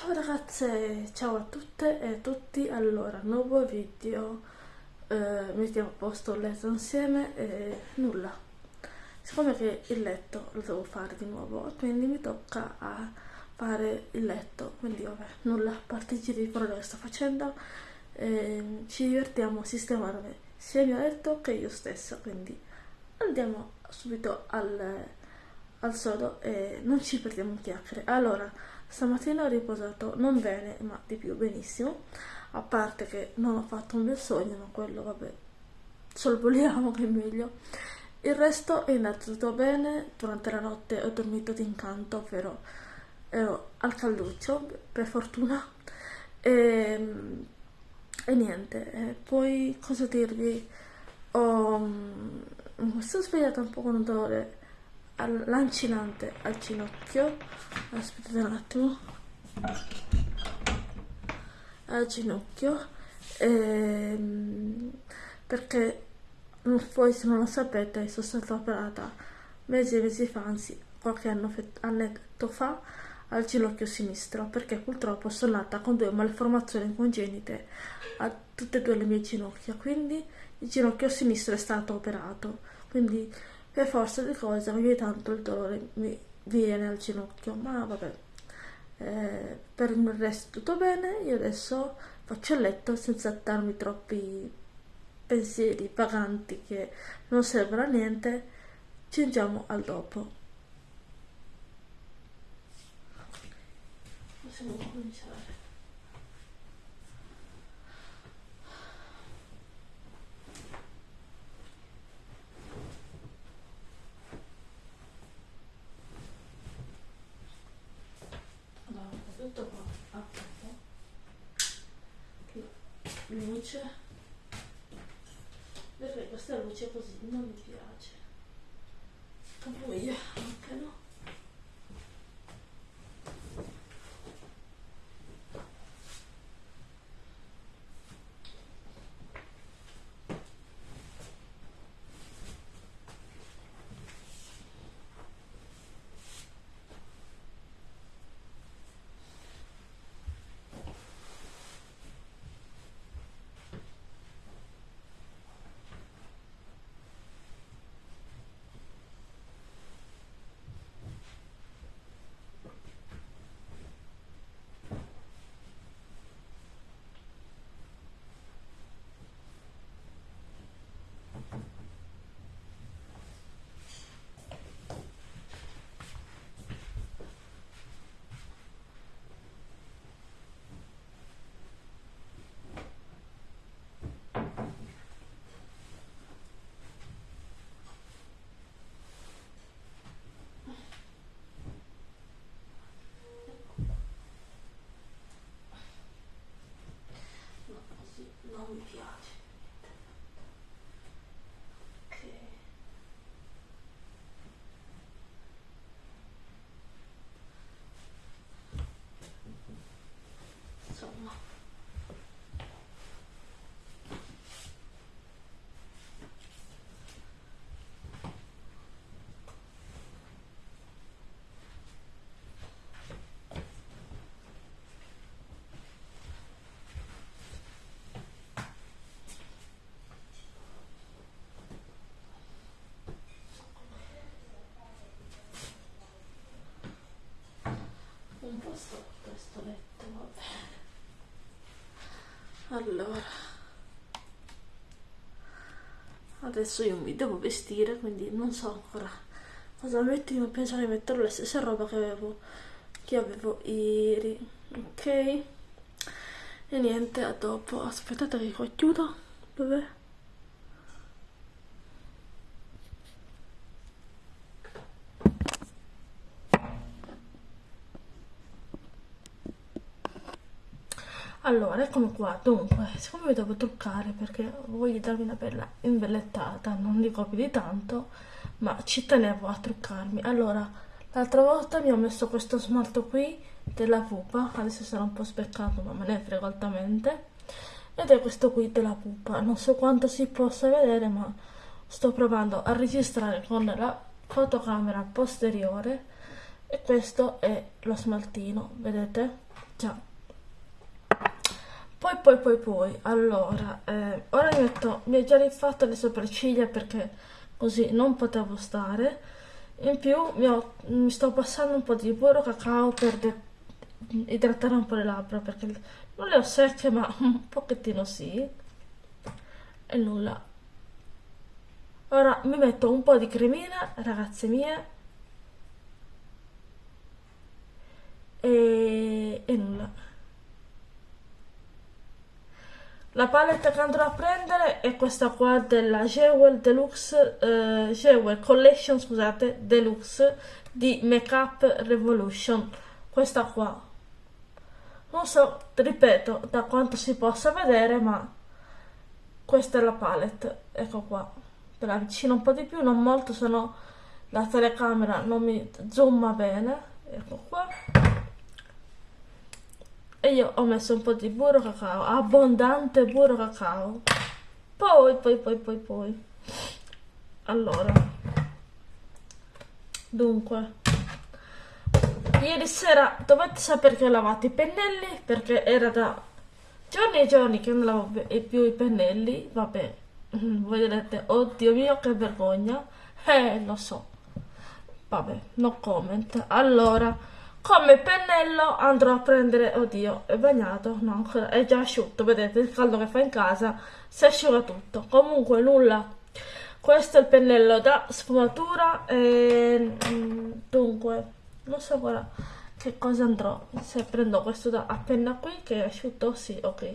Ciao ragazze, ciao a tutte e a tutti, allora, nuovo video, eh, mettiamo a posto il letto insieme e nulla, siccome che il letto lo devo fare di nuovo, quindi mi tocca a fare il letto, quindi vabbè, nulla, a di parole che sto facendo, eh, ci divertiamo a sistemare sia il mio letto che io stessa, quindi andiamo subito al, al sodo e non ci perdiamo in chiacchiere. Allora, stamattina ho riposato non bene, ma di più benissimo, a parte che non ho fatto un bel sogno, ma quello vabbè, sorvoliamo che è meglio. Il resto è andato tutto bene, durante la notte ho dormito d'incanto, però ero al calduccio, per fortuna, e, e niente, e poi cosa dirvi, ho, mi sono svegliata un po' con un dolore lancinante al ginocchio, aspettate un attimo, al ginocchio, ehm, perché poi se non lo sapete sono stata operata mesi e mesi fa, anzi qualche anno, annetto fa, al ginocchio sinistro perché purtroppo sono nata con due malformazioni congenite a tutte e due le mie ginocchia. Quindi il ginocchio sinistro è stato operato. Quindi per forza di cose ogni tanto il dolore mi viene al ginocchio ma vabbè eh, per il resto tutto bene io adesso faccio il letto senza darmi troppi pensieri paganti che non servono a niente. Ci andiamo al dopo. Possiamo cominciare allora tutto qua a poco che luce. Perché questa luce così non mi piace. Buia anche no no così non mi piace ok insomma storto questo letto vabbè allora. Adesso io mi devo vestire quindi non so ancora cosa metto. Io penso di mettere la stessa roba che avevo che avevo ieri ok? E niente a dopo. Aspettate che qua chiudo. Dov'è? Allora, eccomi qua, dunque, siccome mi devo truccare perché voglio darmi una bella imbellettata, non dico più di tanto, ma ci tenevo a truccarmi. Allora, l'altra volta mi ho messo questo smalto qui della pupa, adesso sarà un po' speccato ma me ne frego altamente, ed è questo qui della pupa, non so quanto si possa vedere ma sto provando a registrare con la fotocamera posteriore e questo è lo smaltino vedete? Già poi poi poi poi allora eh, ora mi metto mi ho già rifatto le sopracciglia perché così non potevo stare. In più mi, ho, mi sto passando un po' di burro cacao per idratare un po' le labbra perché non le ho secche ma un pochettino sì. E nulla. Ora mi metto un po' di cremina ragazze mie e, e nulla la palette che andrò a prendere è questa qua della Jewel Deluxe eh, Jewel Collection scusate Deluxe di Makeup Revolution. Questa qua. Non so ripeto da quanto si possa vedere ma questa è la palette. Ecco qua. Te la avvicino un po' di più non molto se no la telecamera non mi zooma bene. Ecco qua io ho messo un po' di burro cacao abbondante burro cacao. Poi poi poi poi poi. Allora. Dunque. Ieri sera dovete sapere che ho lavato i pennelli perché era da giorni e giorni che non lavavo più i pennelli. Vabbè. Voi direte oddio mio che vergogna. Eh lo so. Vabbè no comment. Allora come pennello andrò a prendere oddio è bagnato? No è già asciutto vedete il caldo che fa in casa si asciuga tutto. Comunque nulla. Questo è il pennello da sfumatura e mm, dunque non so ancora che cosa andrò. Se prendo questo da appena qui che è asciutto sì ok.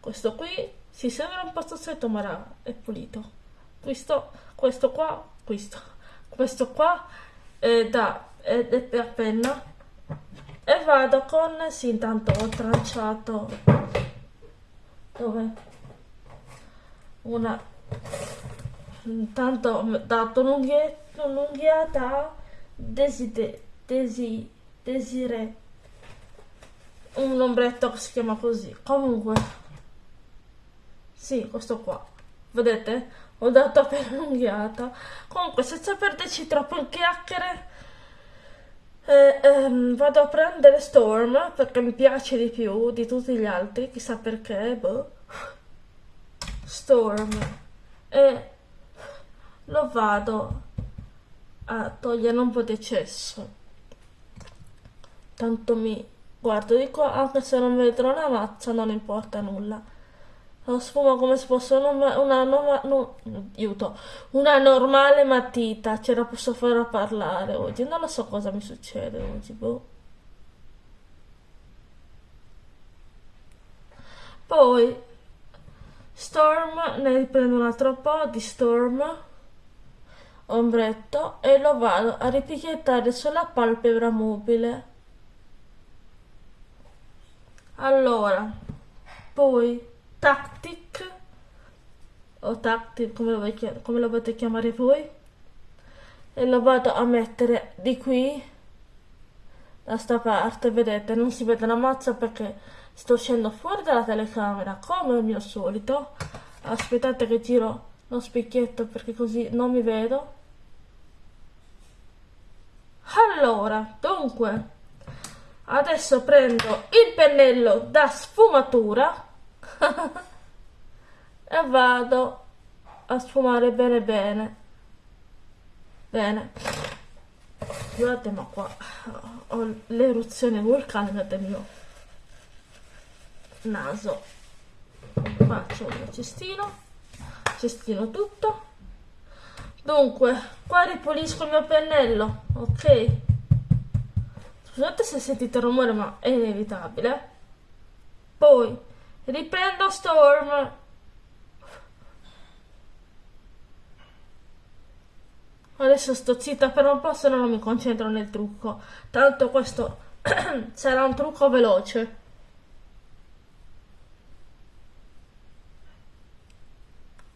Questo qui si sembra un po' stossetto ma è pulito. Questo questo qua questo. Questo qua è da è, è a penna e vado con sì intanto ho tranciato dove? Una intanto ho dato un'unghiata deside, desi, desire un ombretto che si chiama così. Comunque sì questo qua vedete? Ho dato appena un'unghiata comunque senza perderci troppo in chiacchiere eh, ehm, vado a prendere Storm perché mi piace di più di tutti gli altri, chissà perché, boh. Storm. E lo vado a togliere un po' di eccesso. Tanto mi guardo di qua, anche se non vedrò la mazza, non importa nulla la sfuma come se fosse una, una, una, no, aiuto, una normale matita, ce la posso fare a parlare oggi, non lo so cosa mi succede oggi, boh. Poi Storm, ne riprendo un altro po' di Storm, ombretto, e lo vado a ripicchiettare sulla palpebra mobile. Allora, poi tactic. O tactic come lo, come lo volete chiamare voi. E lo vado a mettere di qui da sta parte vedete non si vede una mazza perché sto uscendo fuori dalla telecamera come al mio solito. Aspettate che giro lo specchietto perché così non mi vedo. Allora dunque adesso prendo il pennello da sfumatura e vado a sfumare bene bene. Bene. Guardate ma qua ho l'eruzione vulcanica del mio naso. C'è il cestino cestino tutto. Dunque qua ripulisco il mio pennello ok? Scusate se sentite rumore ma è inevitabile. Poi Riprendo Storm. Adesso sto zitta per un po' se no non mi concentro nel trucco. Tanto questo sarà un trucco veloce.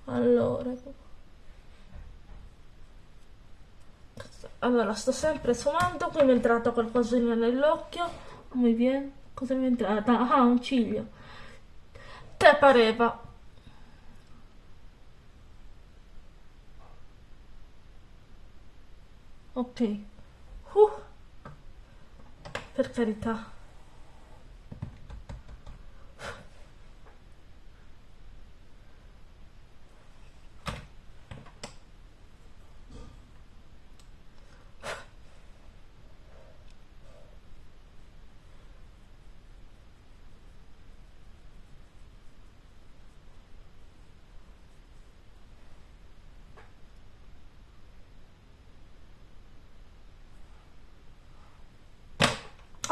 Allora. Allora, sto sempre sfumando, qui mi è entrato qualcosina nell'occhio. Come viene? Cosa mi è entrata? Ah, un ciglio te pareva ok uh. per carità.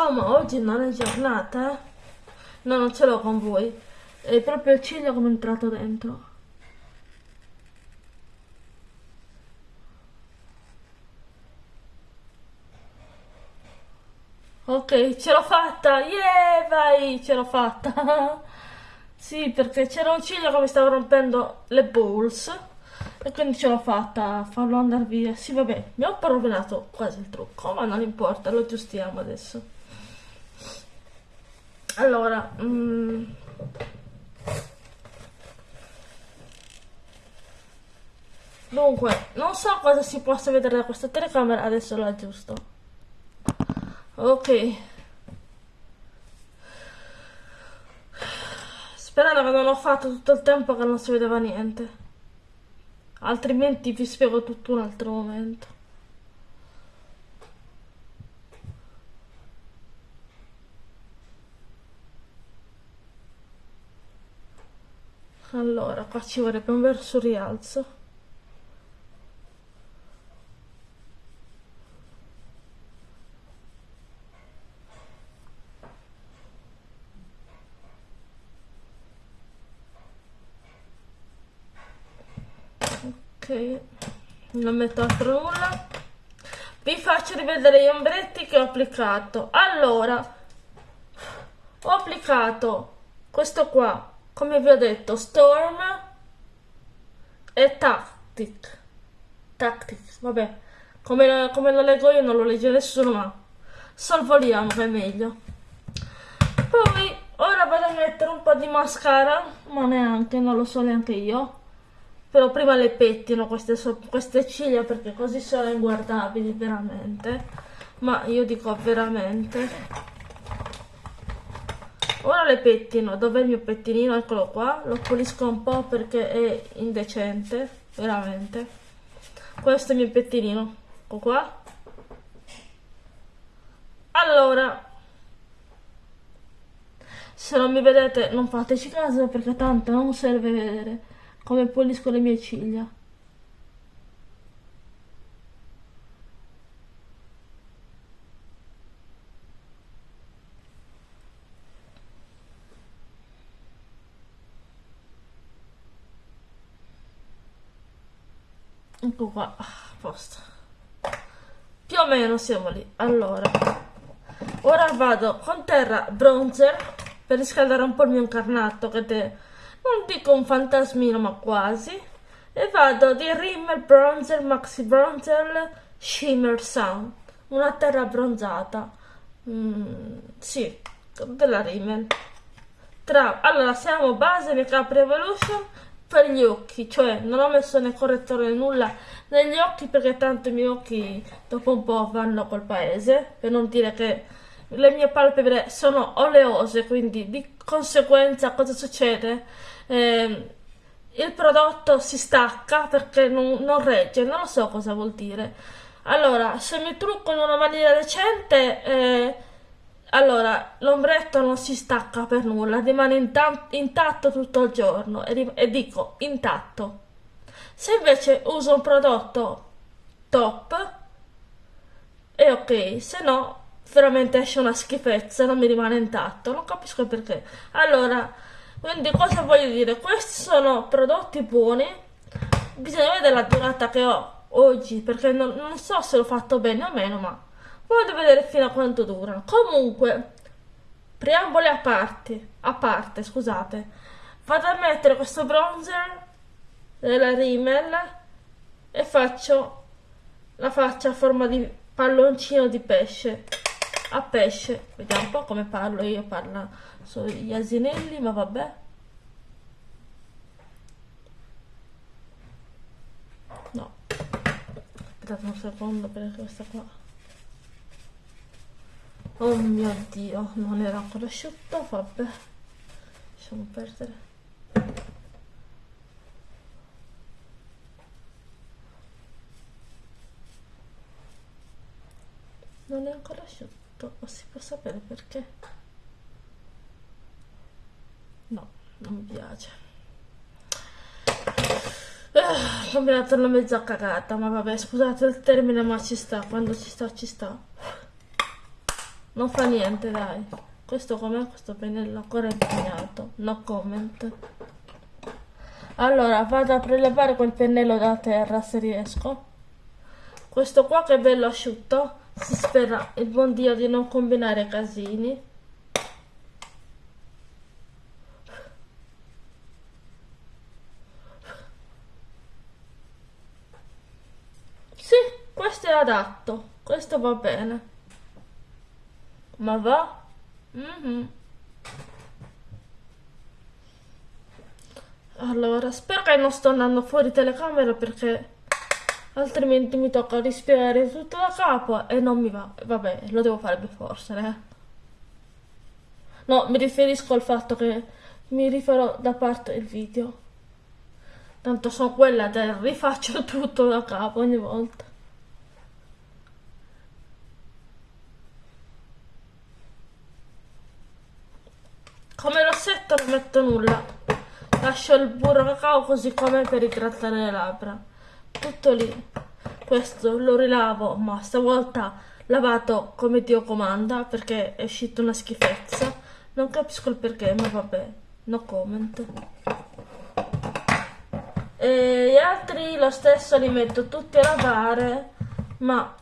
Oh, ma oggi non è giornata? eh? No, non ce l'ho con voi. È proprio il ciglio come è entrato dentro. Ok, ce l'ho fatta! Yeah, vai, ce l'ho fatta! Sì, perché c'era un ciglio che mi stava rompendo le balls e quindi ce l'ho fatta a farlo andare via. Sì, vabbè, mi ho un po' rovinato quasi il trucco, ma non importa, lo aggiustiamo adesso. Allora, mm, dunque, non so cosa si possa vedere da questa telecamera, adesso lo aggiusto. Ok. Sperando che non ho fatto tutto il tempo che non si vedeva niente. Altrimenti vi spiego tutto un altro momento. Allora, qua ci vorrebbe un verso rialzo. Ok, non metto altro nulla. Vi faccio rivedere gli ombretti che ho applicato. Allora, ho applicato questo qua, come vi ho detto, Storm e Tactic. Tactic, vabbè, come lo, come lo leggo io non lo legge nessuno, ma salvoliamo che è meglio. Poi, ora vado a mettere un po' di mascara, ma neanche, non lo so neanche io. Però prima le pettino queste, queste ciglia perché così sono inguardabili veramente. Ma io dico veramente. Ora le pettino. Dov'è il mio pettinino? Eccolo qua. Lo pulisco un po' perché è indecente. Veramente. Questo è il mio pettinino. Ecco qua. Allora. Se non mi vedete non fateci caso perché tanto non serve vedere come pulisco le mie ciglia. Ecco qua, a posto. Più o meno siamo lì. Allora, ora vado con terra bronzer per riscaldare un po' il mio incarnato che è, non dico un fantasmino ma quasi. E vado di Rimmel Bronzer Maxi Bronzer Shimmer Sun. Una terra bronzata. Mm, sì, della Rimmel. Tra, allora, siamo base Make Revolution per gli occhi, cioè non ho messo né correttore né nulla negli occhi perché tanto i miei occhi dopo un po' vanno col paese, per non dire che le mie palpebre sono oleose, quindi di conseguenza cosa succede? Eh, il prodotto si stacca perché non, non regge, non lo so cosa vuol dire. Allora, se mi trucco in una maniera decente, eh, allora, l'ombretto non si stacca per nulla, rimane inta- intatto tutto il giorno e, e dico intatto. Se invece uso un prodotto top, è ok, se no veramente esce una schifezza, non mi rimane intatto, non capisco perché. Allora, quindi cosa voglio dire? Questi sono prodotti buoni, bisogna vedere la durata che ho oggi, perché non, non so se l'ho fatto bene o meno, ma voglio vedere fino a quanto durano. Comunque, preamboli a parte, a parte, scusate, vado a mettere questo bronzer della Rimmel e faccio la faccia a forma di palloncino di pesce. A pesce. Vediamo un po' come parlo io parlo sugli asinelli ma vabbè. No. Aspettate un secondo perché questa qua Oh mio dio, non era ancora asciutto, vabbè. Lasciamo perdere. Non è ancora asciutto, ma si può sapere perché? No, non mi piace. Ah, ho combinato una mezza cagata, ma vabbè, scusate il termine, ma ci sta, quando ci sta, ci sta. Non fa niente, dai. Questo com'è questo pennello ancora impegnato? No comment. Allora, vado a prelevare quel pennello da terra se riesco. Questo qua che è bello asciutto. Si spera il buon Dio di non combinare casini. Sì, questo è adatto, questo va bene. Ma va? Mm -hmm. Allora, spero che non sto andando fuori telecamera perché altrimenti mi tocca rispiegare tutto da capo e non mi va. Vabbè, lo devo fare per forza, eh. No, mi riferisco al fatto che mi rifarò da parte il video. Tanto sono quella del rifaccio tutto da capo ogni volta. Rossetto non metto nulla. Lascio il burro cacao così come per idratare le labbra. Tutto lì. Questo lo rilavo ma stavolta lavato come Dio comanda perché è uscita una schifezza. Non capisco il perché ma vabbè no comment. E gli altri lo stesso li metto tutti a lavare ma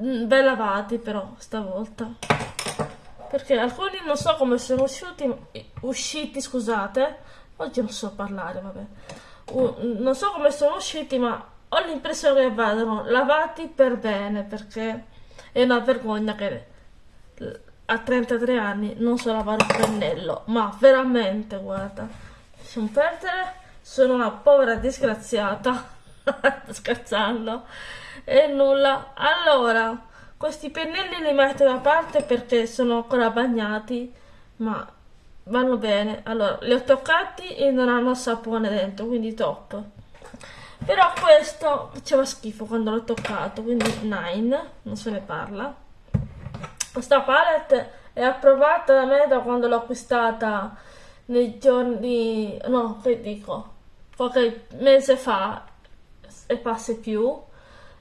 mm, ben lavati però stavolta perché alcuni non so come sono usciti usciti scusate. Oggi non so parlare vabbè. Uh, non so come sono usciti ma ho l'impressione che vadano lavati per bene perché è una vergogna che a 33 anni non so lavare un pennello. Ma veramente guarda lasciamo perdere sono una povera disgraziata. Scherzando. E nulla. Allora questi pennelli li metto da parte perché sono ancora bagnati ma vanno bene allora li ho toccati e non hanno sapone dentro quindi top però questo faceva schifo quando l'ho toccato, quindi 9, non se ne parla. Questa palette è approvata da me da quando l'ho acquistata nei giorni, no, che dico, qualche mese fa e passe più.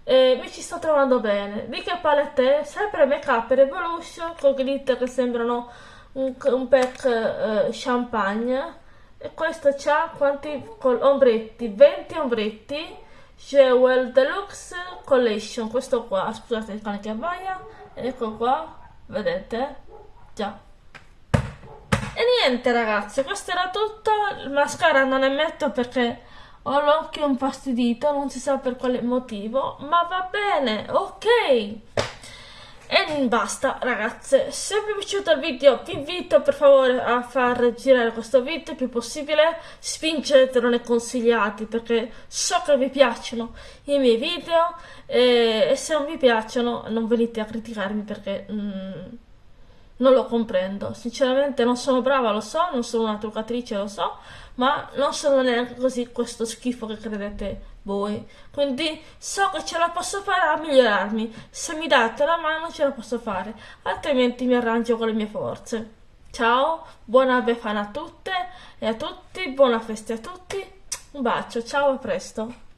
E mi ci sto trovando bene. Che palette? Sempre Make Up Revolution con glitter che sembrano un, un pack eh, champagne. E questo c'ha quanti ombretti 20 ombretti. Jewel Deluxe Collection questo qua. Scusate il cane che abbaia. Ecco qua vedete? Già. E niente ragazzi questo era tutto. Il mascara non ne metto perché ho l'occhio infastidito non si sa per quale motivo ma va bene ok. E basta ragazze, se vi è piaciuto il video vi invito per favore a far girare questo video il più possibile, spingetelo nei consigliati perché so che vi piacciono i miei video e, e se non vi piacciono non venite a criticarmi perché mm, non lo comprendo, sinceramente non sono brava lo so, non sono una truccatrice lo so, ma non sono neanche così questo schifo che credete voi. Quindi so che ce la posso fare a migliorarmi. Se mi date la mano ce la posso fare, altrimenti mi arrangio con le mie forze. Ciao, buona befana a tutte e a tutti, buona festa a tutti. Un bacio, ciao, a presto.